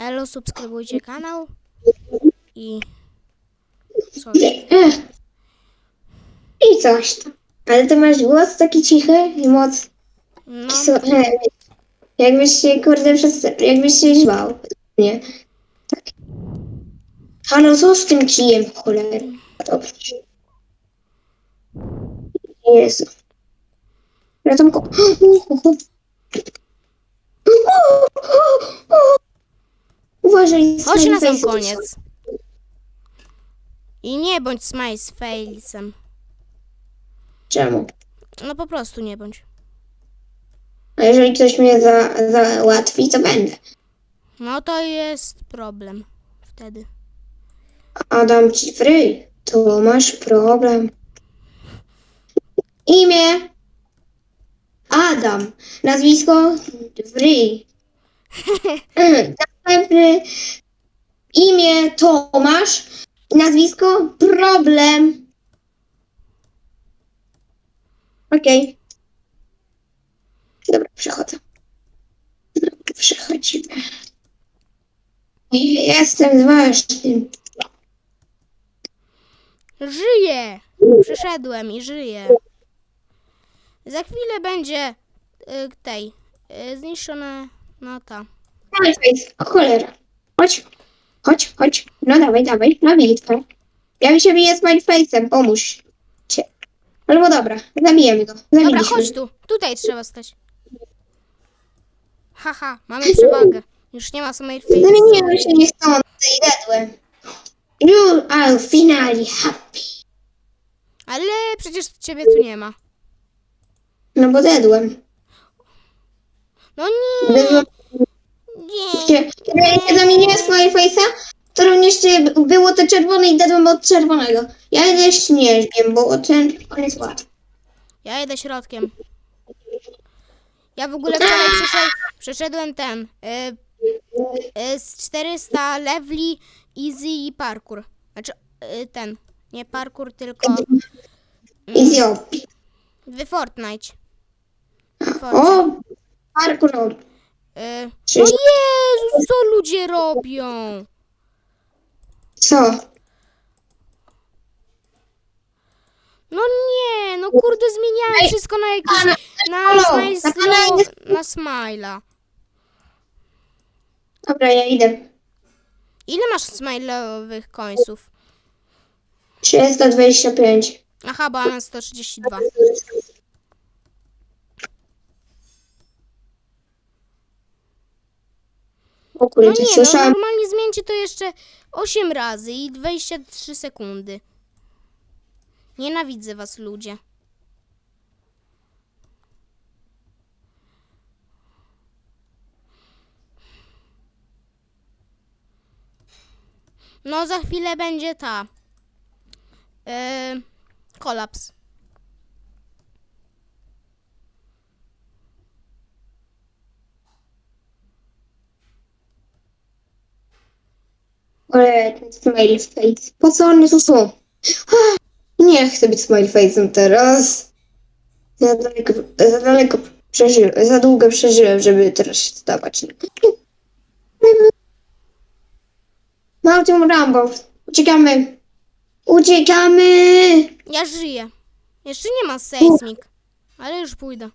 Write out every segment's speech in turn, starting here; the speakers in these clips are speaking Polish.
Elo, subskrybujcie kanał i coś. I coś tam. Ale ty masz głos taki cichy i moc. No, Słuchaj, jakbyś się, kurde, przez, jakbyś się źwał. Nie. Tak. Halo, co z tym kijem, cholera? Dobrze. Jezu. Ratunku. Uważaj. chodź na sam koniec. I nie bądź smile z face'em. Czemu? No po prostu nie bądź. A jeżeli ktoś mnie za, załatwi, to będę. No to jest problem wtedy. Adam ci fryj, to masz problem. Imię Adam, nazwisko Wryj. Następny imię Tomasz, nazwisko Problem. Okej. Dobra, przechodzę. Przechodzimy. Jestem ważnym. Żyję! Przyszedłem i żyję. Za chwilę będzie y, tej y, zniszczona no ta. Dawaj, face. O cholera. Chodź. Chodź, chodź. No dawaj, dawaj. Na bitwę. Ja mi się biję z face'em. Pomóż. Cię. Albo dobra. Zabijemy go. Dobra, chodź tu. Tutaj trzeba stać. Haha, mamy przewagę. Już nie ma samej face. Zamieniłem się nie stąd i dedłem. You are finally happy. Ale przecież ciebie tu nie ma. No bo dedłem. No nie, Dedłem. Nie. Kiedy ja zamieniłem z mojej face'a, to również było to czerwone i dedłem od czerwonego. Ja idę śnieżkiem, bo ten on jest łatwy. Ja jedę środkiem. Ja w ogóle wczoraj przeszed, przeszedłem ten. Y, y, z 400 leveli easy i parkour. Znaczy y, ten. Nie parkour, tylko I zjobi. w Fortnite. W O! Parkour. Czy- no Jezus, co ludzie robią? Co? No nie, no kurde, zmieniałem wszystko na jakiś, na na jest- na smila. Dobra, ja idę. Ile masz smile'owych końców? 325. Aha, bo ja mam 132. O No nie, no normalnie zmieńcie to jeszcze 8 razy i 23 sekundy. Nienawidzę was ludzie. No za chwilę będzie ta. Yy, kolaps. Ale ten smile face. Po co one tu są? Ah, Nie chcę być smile face'em teraz. Za daleko, za daleko przeżyłem, za długo przeżyłem, żeby teraz się stawać. Mam tą Rambo. Uciekamy. Uciekamy. Ja żyję. Jeszcze nie ma seismik. Ale już pójdę.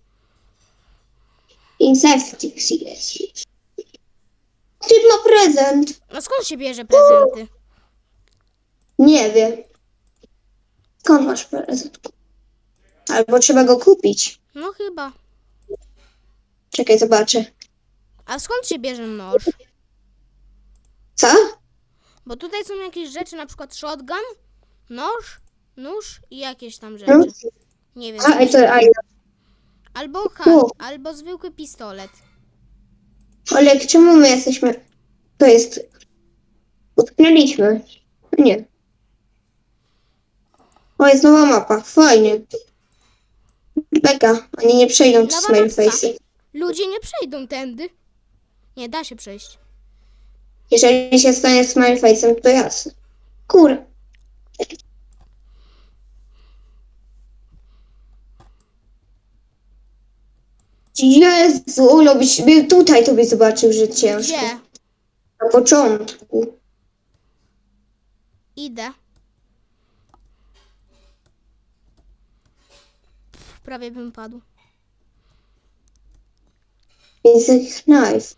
Insectix jest. Ma prezent. No skąd się bierze prezenty? Nie wiem. Skąd masz prezent? Albo trzeba go kupić. No chyba. Czekaj, zobaczę. A skąd się bierze nóż? Co? Bo tutaj są jakieś rzeczy, na przykład shotgun, nóż, nóż i jakieś tam No. rzeczy. Nie wiem. A, to, a, Albo hak, albo zwykły pistolet. Ale czemu my jesteśmy... To jest... Utknęliśmy. Nie. O, jest nowa mapa. Fajnie. Beka. Oni nie przejdą przez Nowa mapka. Ludzie nie przejdą tędy. Nie da się przejść. Jeżeli się stanie smile face'em, to jasne. Kur. Jezu, Olo, byś był tutaj, to byś zobaczył, że ciężko. Gdzie? Na początku. Idę. Pff, Prawie bym padł. Widzę knife.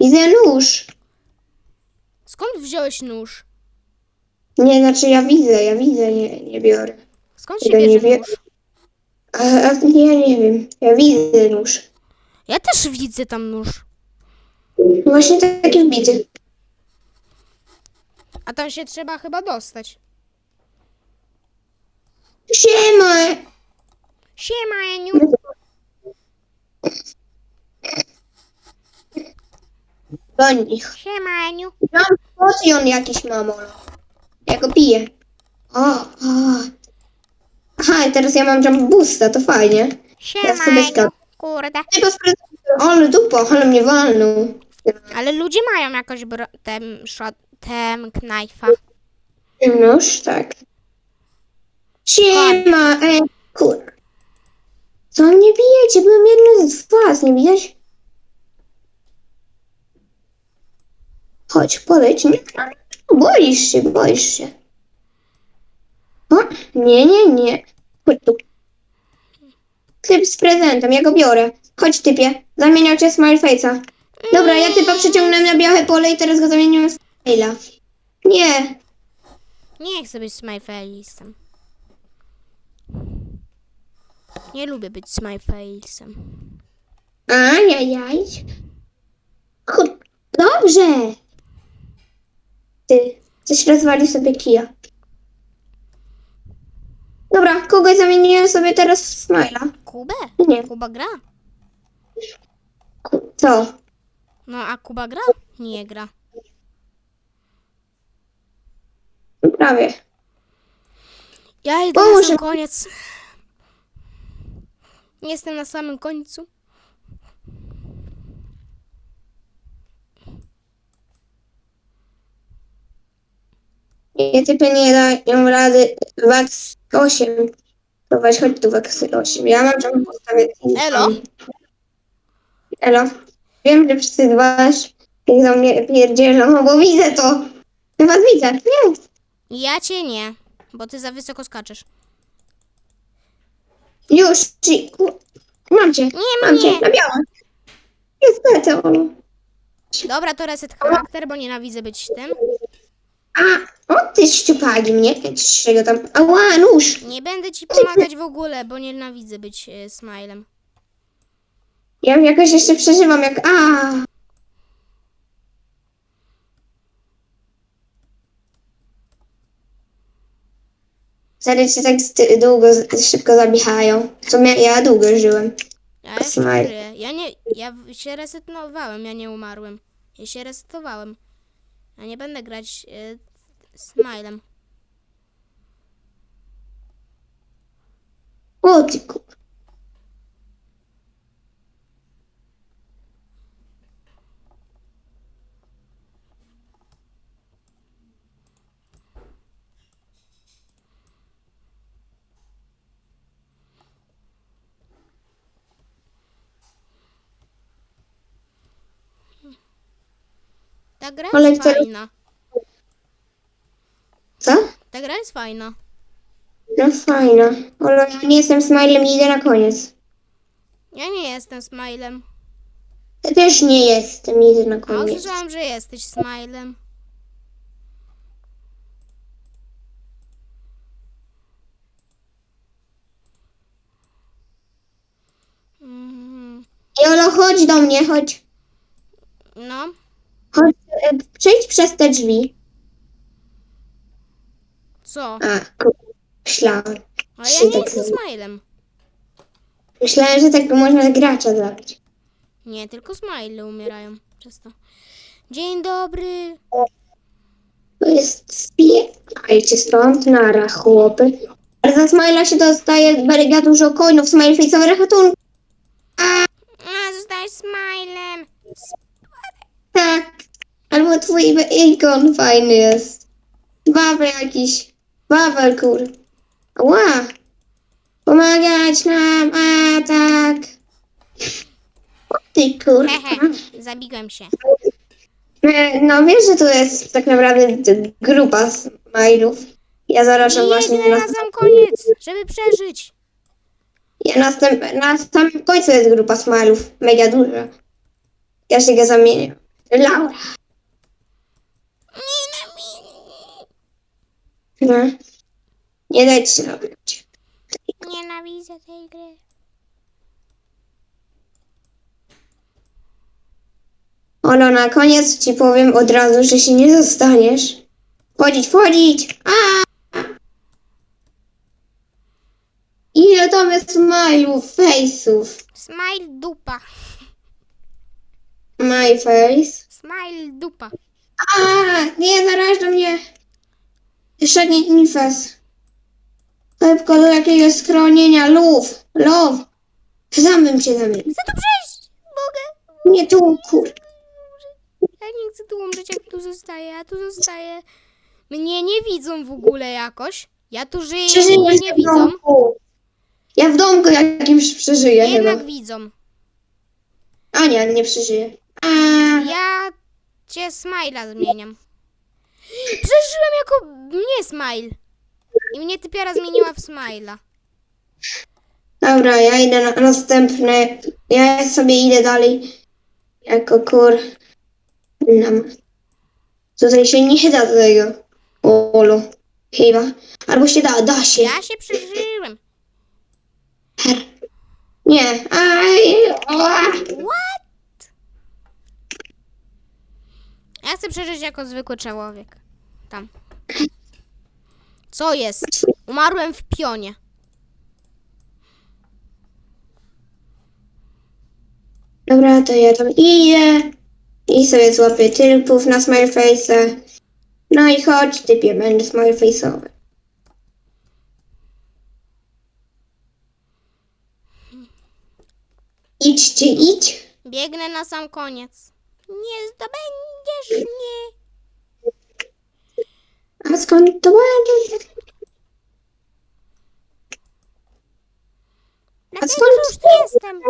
Widzę nóż. Skąd wziąłeś nóż? Nie, znaczy ja widzę, ja widzę, nie, nie biorę. Skąd się nie bierze nóż? A, a ja nie wiem. Ja widzę nóż. Ja też widzę tam nóż. Właśnie taki widzę. A tam się trzeba chyba dostać. Siema! Siema, Eniu. Do nich. Siema, Eniu. Mam potion jakiś mamolo. Ja go piję. O, o. Aha, i teraz ja mam jump boosta, to fajnie. Siema, sobie Eniu. skap- Kurde. Ty posprezentuj- Ale dupa, ale mnie walnął. Ale ludzie mają jakoś bro- tem, shot, tem knajfa. Nóż, tak. Siema, ej, kur... Co mnie bijecie? Byłem jednym z was, nie widać? Chodź, podejdź mnie. Boisz się, boisz się. O, nie, nie, nie. Chodź tu. Typ z prezentem, ja go biorę. Chodź, typie. Zamieniał cię w Smile Face'a. Dobra, ja typa przeciągnąłem na białe pole i teraz go zamieniłem w Smile'a. Nie. Nie chcę być smajface'em. Nie lubię być smajface'em. Ajajaj. Chu- Dobrze. Ty, coś rozwali sobie kija. Dobra, kogoś zamieniłem sobie teraz w Smila. Kubę? Nie, Kuba gra? ku- co? No a Kuba gra? Nie gra. Prawie. Ja idę Boże. na sam koniec. Jestem na samym końcu. Nie, typy nie dają rady. Wax 8. To weź, chodź tu Wax 8. Ja mam tam postawię. Elo? Elo. Wiem, że wszyscy dbasz. Jak do mnie pierdzielą, no bo widzę to. Ja was widzę. Nie. Ja cię nie, bo ty za wysoko skaczesz. Już, ci, mam cię, Nie mam cię, na białe. Jest ono. Dobra, to reset charakter, bo nienawidzę być tym. A, o ty szczupali mnie, czego tam, ała, nóż. Nie będę ci pomagać w ogóle, bo nienawidzę być e, smilem. Ja jakoś jeszcze przeżywam, jak, a. Serio się tak długo, szybko zabijają. W sumie ja długo żyłem. Ja Smile. Ja nie, ja w- się resetowałem, ja nie umarłem. Ja się resetowałem. Ja nie będę grać e, smilem. O ty ku... Ta gra jest fajna. Co? Ta gra jest fajna. No fajna. Ale ja nie jestem smilem i idę na koniec. Ja nie jestem smilem. Ja też nie jestem, idę na A koniec. usłyszałam, że jesteś smilem. Mhm. Jolo, chodź do mnie, chodź. No, Chodź, e, przejdź przez te drzwi. Co? A, ku- myślałem. Ale ja nie tak jestem smilem. Myślałem, że tak można gracza zabić. Nie, tylko smile umierają przez to. Dzień dobry. To jest spiekajcie stąd, nara, chłopy. Ale za Smila się dostaje mega dużo coinów, Smile face'owy rachunek. A, zostałeś smilem. Tak. Albo twój ikon fajny jest. Wawel jakiś. Wawel, kur. Ła. Pomagać nam, a tak. O ty kur. Hehe, zabiłem się. E, No wiesz, że to jest tak naprawdę grupa smajlów. Ja zarażam właśnie na, sam koniec, żeby przeżyć. ja następ, na samym końcu jest grupa smajlów. Mega duża. Ja się go zamienię. Laura. No. Nie dajcie się robić. Nienawidzę tej gry. Olo, na koniec ci powiem od razu, że się nie zostaniesz. Wchodzić, wchodzić! A! Ile tam jest smajlów, face'ów? Smile dupa. My face. Smile dupa. A, nie, zaraża mnie. Jeszcze nie nifes. Szybko do jakiegoś schronienia. Lów, lów. Zamym cię zamień. Chcę tu przejść. Mogę. Nie tu, kur... Ja nie chcę tu umrzeć, jak tu zostaję. Ja tu zostaję. Mnie nie widzą w ogóle jakoś. Ja tu żyję i mnie nie w widzą. domku. Ja w domku jakimś przeżyję Jednak chyba. widzą. A nie, nie przeżyję. A, Ja cię Smajla zmieniam. Przeżyłem jako mnie Smile. I mnie typiara zmieniła w Smajla. dobra, ja idę na następne. Ja sobie idę dalej. Jako kur... Nam. Tutaj się nie da tego. Olu. Chyba. Albo się da, da się. Ja się przeżyłem. Nie. Aj. What? Ja chcę przeżyć jako zwykły człowiek. Tam. Co jest? Umarłem w pionie. Dobra, to ja tam idę. I sobie złapię tylpów na Smileface'a. No i chodź, typie, będę Smileface'owy. Idźcie, idź. Biegnę na sam koniec. Nie zdobędziesz mnie. A skąd to będzie? Dlatego, skąd że już jestem.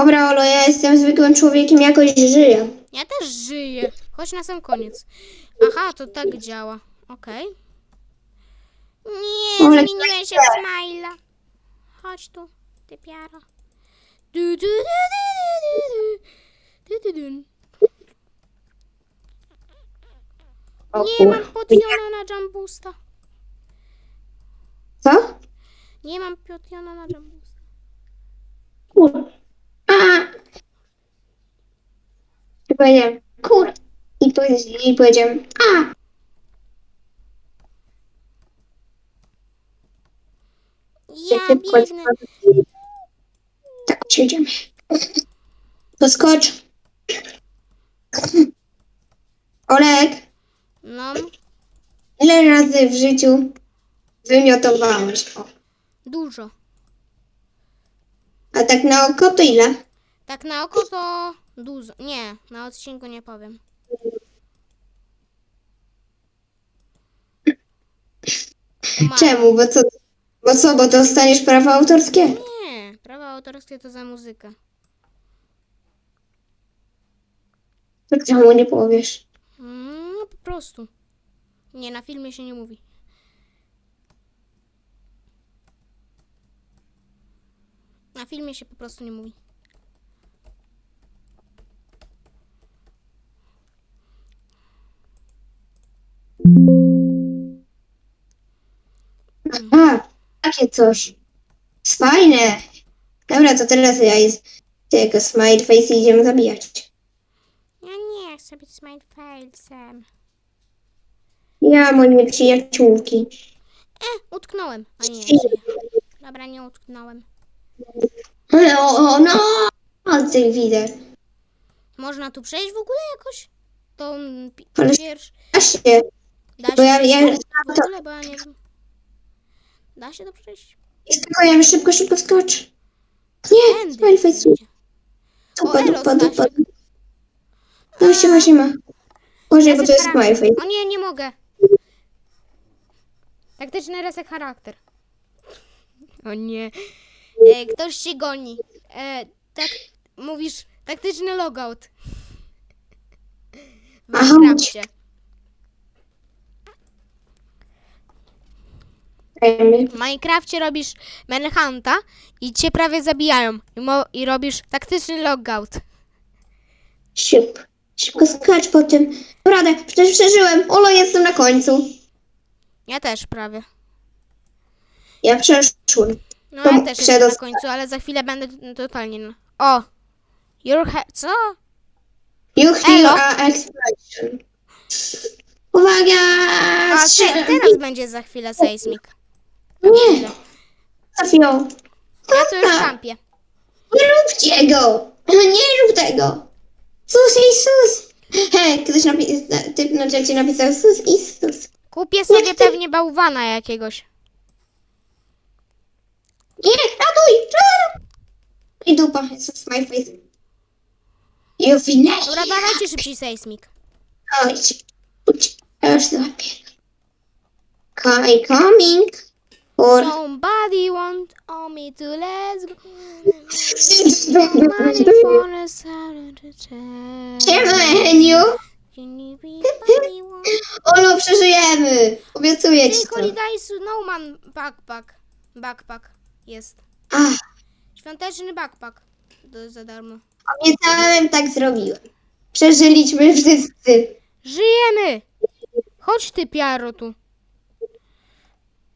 Dobra, Olo, ja jestem zwykłym człowiekiem, jakoś żyję. Ja też żyję. Chodź na sam koniec. Aha, to tak działa. Okej. Nie, Ale- zmieniłem się w smajla. Chodź tu, ty piara. Du, du, du, du, du, du, du. Du, du, dun. Nie mam potiona na jumbusta. Co? Nie mam potiona na jumbusta. Kur... powiedziałem, kur... I, i powiedziałem, a. Ja biegnę. Tak, przejdziemy. Poskocz. Olek, No, ile razy w życiu wymiotowałeś? O. dużo. A tak na oko to ile? Tak na oko to dużo. Nie, na odcinku nie powiem. Umarłam. Czemu? Bo co? Bo co, bo dostaniesz prawa autorskie? Nie, prawa autorskie to za muzykę. To czemu nie powiesz? Mm, No po prostu. Nie, na filmie się nie mówi. Na filmie się po prostu nie mówi. Coś. Fajne. Dobra, to teraz ja jest tego smile face i idziemy zabijać. Ja nie chcę być smile face'em. Ja, moje przyjaciółki. E, utknąłem. A nie. Dobra, nie utknąłem. O, o, no! O, ty widzę. Można tu przejść w ogóle jakoś? To pi- Ale- pierwszy... Da się. Da się Bo ja, ja, w ogóle, bo ja nie wiem. Da się to przejść? Skakujemy szybko, szybko skocz. Nie, Tędy. smile face. Dupa, dupa, dupa. No siema, siema. Uważaj, bo to jest charakter. smile face. O nie, nie mogę. Taktyczny reset charakter. O nie. E, ktoś się goni. E, tak, mówisz, taktyczny logout. Aha. Minecrafcie. Dajmy. W Minecrafcie robisz manhunta i cię prawie zabijają. I, mo- i robisz taktyczny logout. Szybko. Szybko skacz po tym. Radę, przecież przeżyłem. Olo, jestem na końcu. Ja też prawie. Ja przeszłem. No To ja też jestem na końcu, ale za chwilę będę totalnie... na- O! Your he- Co? You heal Elo. a explosion. Uwaga! A te, Strzelam. teraz będzie za chwilę seismik. Nie! Trafią. Ja tu już kampię. Nie róbcie go! Nie rób tego! Sus i sus! Hej, ktoś napisał, typ na czacie napisał sus i sus. Kupię sobie pewnie bałwana jakiegoś. Nie, ratuj! ratuj. I dupa, jest my face. You finish! Dobra, dawajcie szybciej seismik. Chodź, chodź, ja już złapię. Kai coming. Or... Somebody want on me to let's go. Money for a Saturday time. Siema, Heniu! Olo, przeżyjemy! Obiecuję ci to. Holiday Snowman backpack. Backpack jest. Ach, Świąteczny backpack. To jest za darmo. obiecałem, tak zrobiłem. Przeżyliśmy wszyscy. Żyjemy! Chodź ty, Piaro, tu.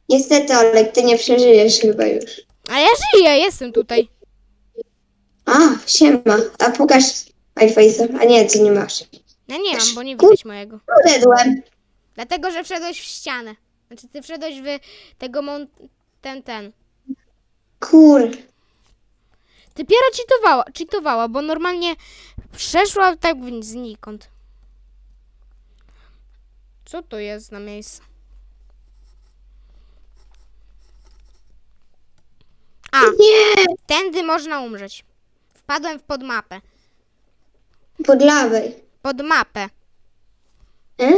Niestety, Olek, ty nie przeżyjesz chyba już. A ja żyję, jestem tutaj. A, siema. A pokaż iFace'a. A nie, ty nie masz. Ja nie mam, bo nie widać mojego. Uderzyłem. Dlatego, że wszedłeś w ścianę. Znaczy, ty wszedłeś w tego mont... ten, ten. Kur. Ty Piero cheatowała, cheatowała, bo normalnie przeszła tak znikąd. Co to jest na miejsce? A, Nie! tędy można umrzeć. Wpadłem w podmapę. Pod lawej. Pod mapę. E?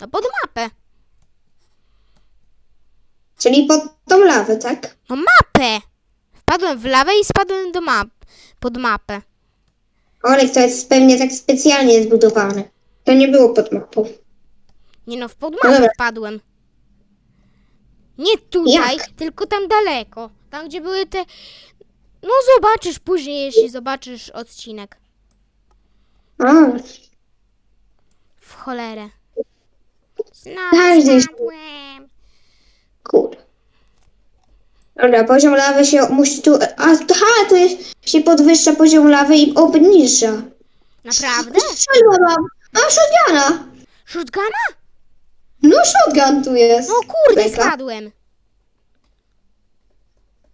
No pod mapę. Czyli pod tą lawę, tak? No mapę! Wpadłem w lawę i spadłem do map. Pod mapę. Olek, to jest pewnie tak specjalnie zbudowane. To nie było pod mapą. Nie no, w pod No mapę dobra. wpadłem. Nie tutaj, Jak? tylko tam daleko. Tam, gdzie były te... No zobaczysz później, jeśli zobaczysz odcinek. A, W cholerę. Znowu Każdy się- spadłem. kur. Dobra, poziom lawy się musi tu... A, aha, tu jest, się podwyższa poziom lawy i obniża. Naprawdę? Strzelba mam. Mam shotguna. Shotguna? No shotgun tu jest. No kurde, Beka. spadłem.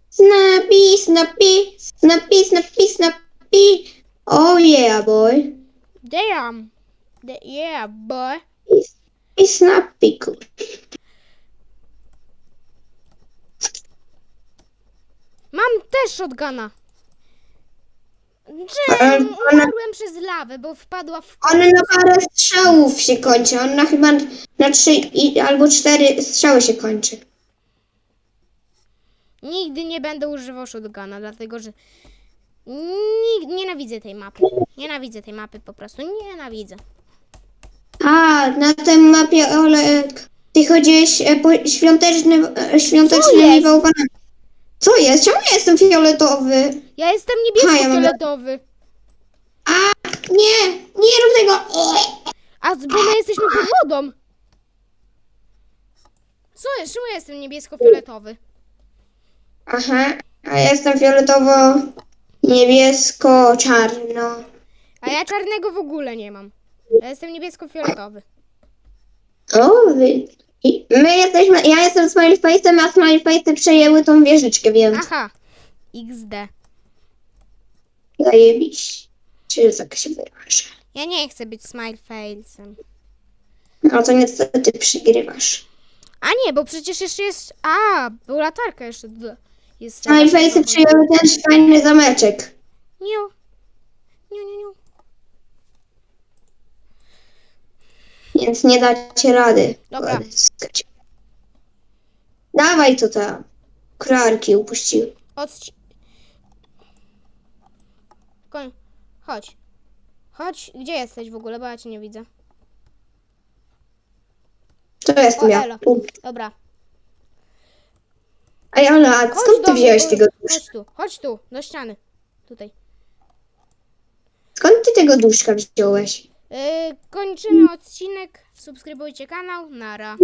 Snappy, snappy, snappy, snappy, snappy. Oh yeah, boy. Damn. Yeah, boy. I snappy. Mam też shotguna. Ona- Umarłem przez lawę, bo wpadła w... On na parę strzałów się kończy. On na chyba na trzy i, albo cztery strzały się kończy. Nigdy nie będę używał shotguna, dlatego że Nig- nienawidzę tej mapy. Nienawidzę tej mapy po prostu. Nienawidzę. A, na tej mapie Olek, ty chodziłeś e, po świątecznym, e, Co świątecznymi jest? bałwanami. Co jest? Czemu ja jestem fioletowy? Ja jestem niebiesko-fioletowy. A, nie, nie rób tego. A bo my jesteśmy pod wodą. Jest? Czemu ja jestem niebiesko-fioletowy? Aha, a ja jestem fioletowo, niebiesko, czarno. A ja czarnego w ogóle nie mam. Ja jestem niebiesko-fioletowy. O, wy... I my jesteśmy, ja jestem Smiley Face'em, a Smiley Face'y przejęły tą wieżyczkę, więc Aha. XD. zajebiś. Czy tak się wyrażę. Ja nie chcę być smile failsem. No to niestety przygrywasz. A nie, bo przecież jeszcze jest... A, był latarka jeszcze. d- Jest Smileface'y przyjęły też fajny zameczek. Niu. Niu, niu, niu. Więc nie dacie rady. Dobra. odzyskać. Dawaj to tam. Krarki upuściły. Odci... Koń... Chodź. Chodź. Gdzie jesteś w ogóle, bo ja cię nie widzę. To jestem O, ja. elo. Tu. Dobra. Ej, Ola, a Chodź skąd do ty mnie, wziąłeś tego Chodź tu, chodź tu, do ściany. Tutaj. Skąd ty tego duszka wziąłeś? Yy, kończymy odcinek. Subskrybujcie kanał. Nara.